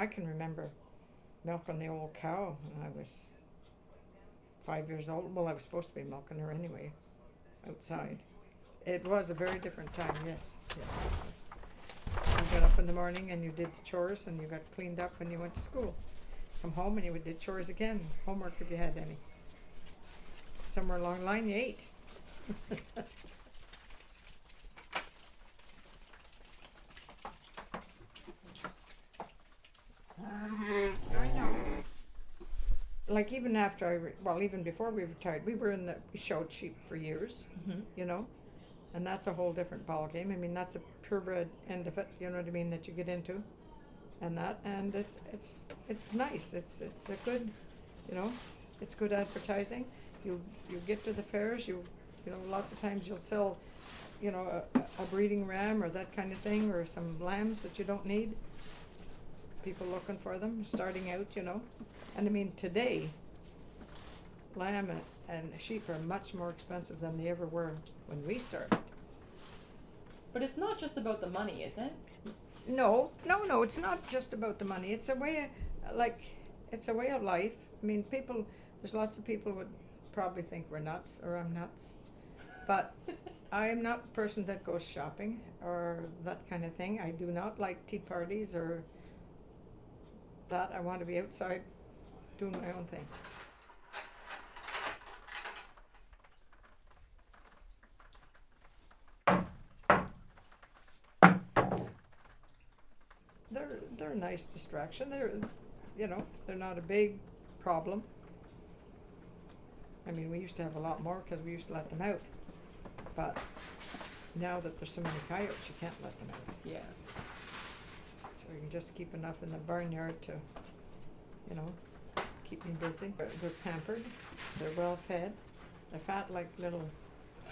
I can remember milking the old cow when I was five years old. Well, I was supposed to be milking her anyway, outside. It was a very different time. Yes, yes, was. You got up in the morning and you did the chores and you got cleaned up when you went to school. Come home and you did chores again, homework if you had any. Somewhere along the line you ate. I know. Like even after I, re- well, even before we retired, we were in the, we showed sheep for years, Mm-hmm. you know? And that's a whole different ballgame. I mean, that's a purebred end of it, you know what I mean, that you get into. And that, and it's, it's, it's nice. It's, it's a good, you know, it's good advertising. You, you get to the fairs, you, you know, lots of times you'll sell, you know, a, a breeding ram or that kind of thing, or some lambs that you don't need. People looking for them, starting out, you know. And I mean, today, lamb and, and sheep are much more expensive than they ever were when we started. But it's not just about the money, is it? No, no, no. It's not just about the money. It's a way, of, like, it's a way of life. I mean, people. There's lots of people would probably think we're nuts or I'm nuts, but I am not a person that goes shopping or that kind of thing. I do not like tea parties or that. I want to be outside doing my own thing. They're they're a nice distraction. They're, you know, they're not a big problem. I mean, we used to have a lot more because we used to let them out, but now that there's so many coyotes, you can't let them out. Yeah. You can just keep enough in the barnyard to, you know, keep me busy. They're, they're pampered, they're well fed, they're fat like little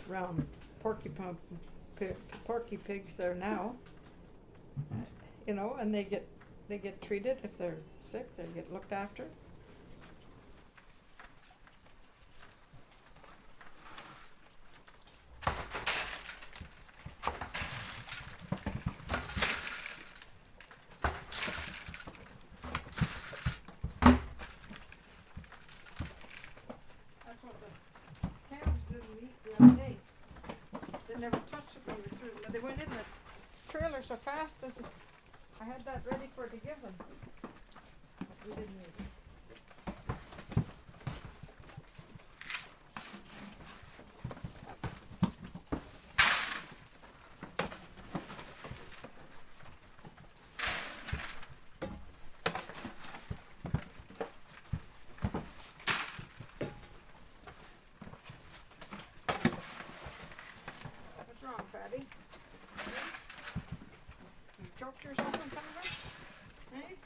round porky pump, pi- porky pigs there now. You know, and they get, they get treated if they're sick, they get looked after. That's what the cows didn't eat the other day. They never touched it when we threw them. They went in the so fast I had that ready for to give them. But we didn't eat it. What's wrong, Fatty? You choked yourself on something? Hey?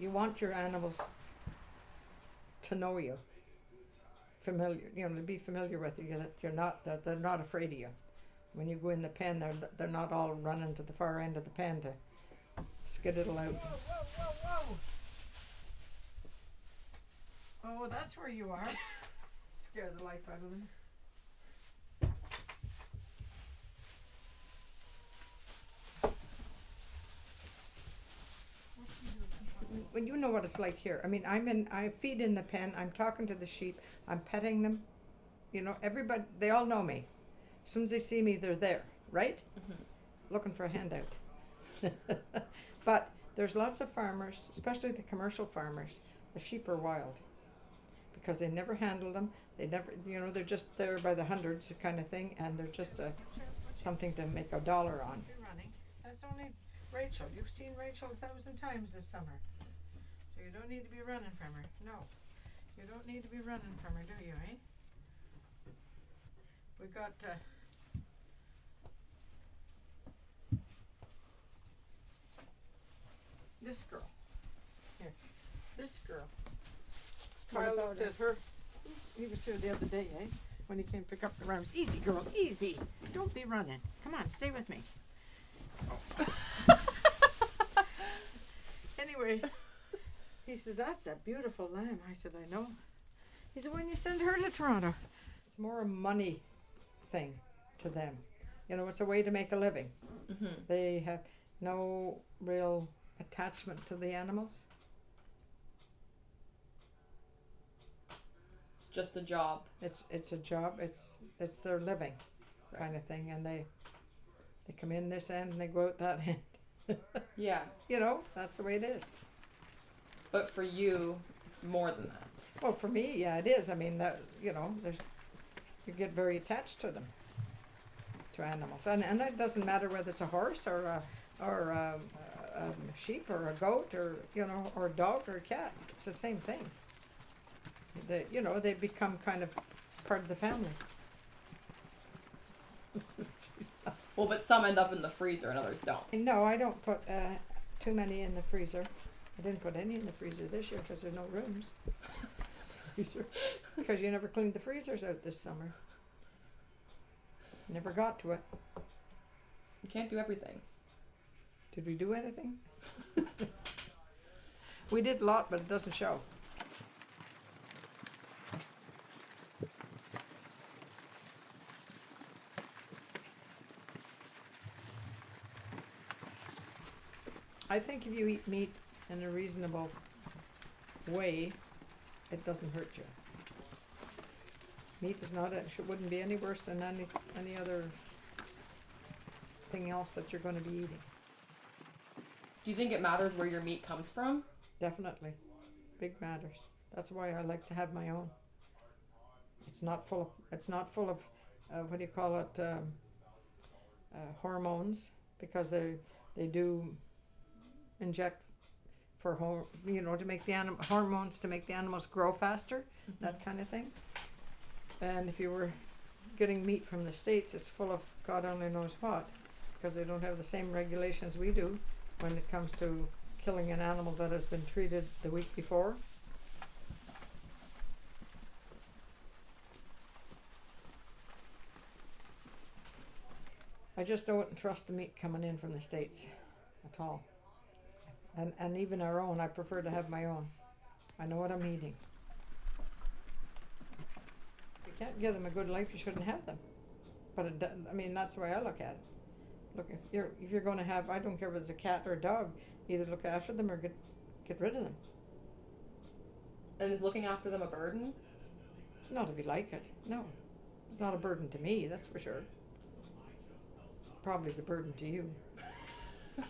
You want your animals to know you, familiar, you know, to be familiar with you, that you're not, that they're not afraid of you. When you go in the pen, they're, they're not all running to the far end of the pen to skiddle out. Whoa, whoa, whoa! Oh, that's where you are. Scare the life out of them. Well, you know what it's like here. I mean, I'm in, I feed in the pen. I'm talking to the sheep. I'm petting them. You know, everybody, they all know me. As soon as they see me, they're there, right? Mm-hmm. Looking for a handout. but there's lots of farmers, especially the commercial farmers. The sheep are wild because they never handle them. They never, you know, they're just there by the hundreds, kind of thing, and they're just a something to make a dollar on. You're running. That's only Rachel. You've seen Rachel a thousand times this summer, so you don't need to be running from her. No, you don't need to be running from her, do you? Eh? We got. Uh, this girl. Here. This girl. What Kyle about looked her? at her. He was here the other day, eh? When he came to pick up the rams. Easy, girl, easy. Don't be running. Come on, stay with me. anyway, he says, That's a beautiful lamb. I said, I know. He said, when you send her to Toronto, it's more a money thing to them. You know, it's a way to make a living. Mm-hmm. They have no real attachment to the animals. It's just a job. It's it's a job. It's it's their living, kind of thing. And they they come in this end and they go out that end. Yeah. you know, that's the way it is. But for you, it's more than that. Well, for me, yeah, it is. I mean, that you know, there's you get very attached to them, to animals, and and it doesn't matter whether it's a horse or a or a, a sheep or a goat or you know or a dog or a cat. It's the same thing. They you know they become kind of part of the family. Well, but some end up in the freezer and others don't. No, I don't put uh, too many in the freezer. I didn't put any in the freezer this year because there's no rooms. freezer, because you never cleaned the freezers out this summer. Never got to it. You can't do everything. Did we do anything? we did a lot, but it doesn't show. I think if you eat meat in a reasonable way, it doesn't hurt you. Meat is not, it wouldn't be any worse than any, any other thing else that you're gonna be eating. Do you think it matters where your meat comes from? Definitely. Big matters. That's why I like to have my own. It's not full of it's not full of uh, what do you call it um, uh, hormones because they they do inject for hor- you know to make the anim- hormones to make the animals grow faster mm-hmm. that kind of thing. And if you were getting meat from the states, it's full of God only knows what because they don't have the same regulations we do when it comes to killing an animal that has been treated the week before. I just don't trust the meat coming in from the States at all. And, and even our own, I prefer to have my own. I know what I'm eating. If you can't give them a good life, you shouldn't have them. But it, I mean, that's the way I look at it. Look, if you're if you're going to have, I don't care whether it's a cat or a dog, either look after them or get get rid of them. And is looking after them a burden? Not if you like it. No, it's not a burden to me. That's for sure. Probably is a burden to you.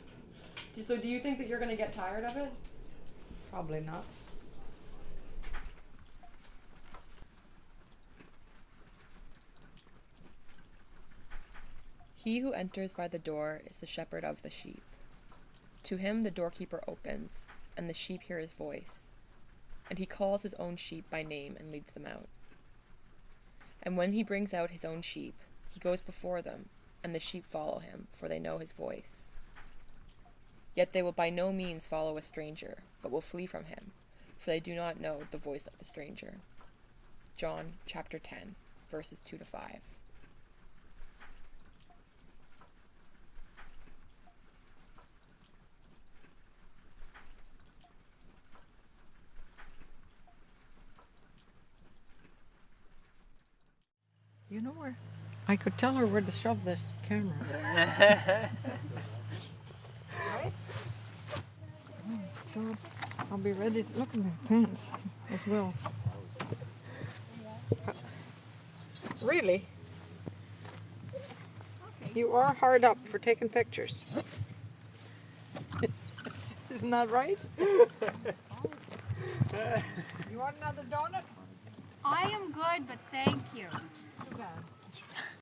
Do- So do you think that you're gonna get tired of it? Probably not. He who enters by the door is the shepherd of the sheep. To him the doorkeeper opens, and the sheep hear his voice. And he calls his own sheep by name and leads them out. And when he brings out his own sheep, he goes before them, and the sheep follow him, for they know his voice. Yet they will by no means follow a stranger, but will flee from him, for they do not know the voice of the stranger. John chapter 10, verses 2 to 5. You know where? I could tell her where to shove this camera. right? Oh, God. I'll be ready to look at my pants as well. Really? You are hard up for taking pictures. Isn't that right? you want another donut? I am good, but thank you. Too bad.